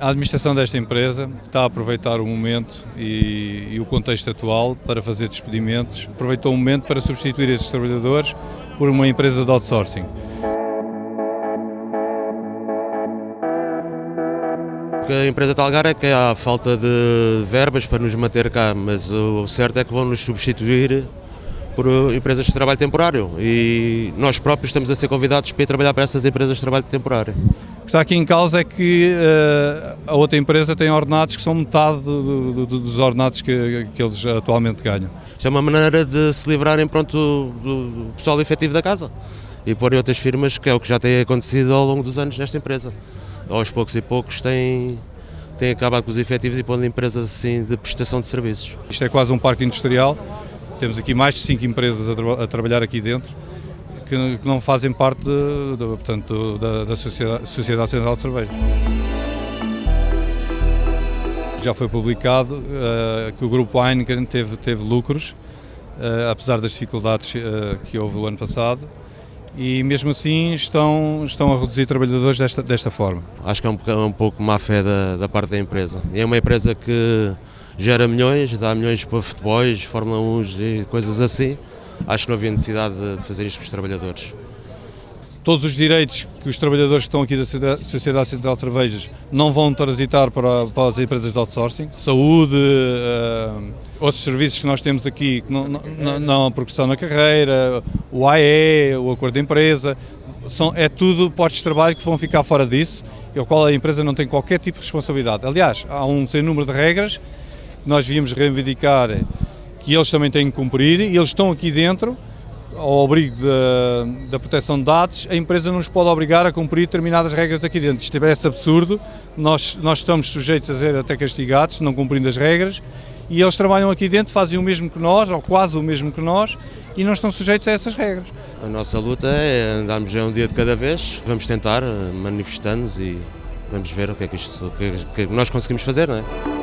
A administração desta empresa está a aproveitar o momento e, e, o contexto atual para fazer despedimentos. Aproveitou o momento para substituir estes trabalhadores por uma empresa de outsourcing. A empresa alegar é que há falta de verbas para nos manter cá, mas o certo é que vão nos substituir por empresas de trabalho temporário e nós próprios estamos a ser convidados para ir trabalhar para essas empresas de trabalho temporário. O que está aqui em causa é que uh, a outra empresa tem ordenados que são metade do, do, dos ordenados que, que, eles atualmente ganham. Isto é uma maneira de se livrarem pronto, do, do pessoal efetivo da casa e porem outras firmas, que é o que já tem acontecido ao longo dos anos nesta empresa. Aos poucos e poucos têm, têm acabado com os efetivos e pondo empresas assim de prestação de serviços. Isto é quase um parque industrial, temos aqui mais de 5 empresas a, tra a trabalhar aqui dentro que, que não fazem parte portanto, da, da Sociedade, Sociedade Central de Cerveja. Já foi publicado uh, que o grupo Heineken teve, teve lucros, uh, apesar das dificuldades uh, que houve o ano passado, e mesmo assim estão, estão a reduzir trabalhadores desta, desta forma. Acho que é um, é um pouco má fé da, da parte da empresa. É uma empresa que gera milhões, dá milhões para futebols, Fórmula 1 e coisas assim, acho que não havia necessidade de fazer isto com os trabalhadores. Todos os direitos que os trabalhadores que estão aqui da Sociedade Central de Cervejas não vão transitar para, para as empresas de outsourcing. Saúde, uh, outros serviços que nós temos aqui, não, não, não a progressão na carreira, o AE, o acordo de empresa, são, é tudo postos de trabalho que vão ficar fora disso, e ao qual a empresa não tem qualquer tipo de responsabilidade. Aliás, há um sem número de regras que nós devíamos reivindicar que eles também têm que cumprir e eles estão aqui dentro ao abrigo da, da, proteção de dados, a empresa não nos pode obrigar a cumprir determinadas regras aqui dentro. Isto parece absurdo, nós, nós estamos sujeitos a ser até castigados, não cumprindo as regras, e eles trabalham aqui dentro, fazem o mesmo que nós, ou quase o mesmo que nós, e não estão sujeitos a essas regras. A nossa luta é andarmos já um dia de cada vez, vamos tentar, manifestando-nos e vamos ver o que é que, isto, o que, é que nós conseguimos fazer, não é?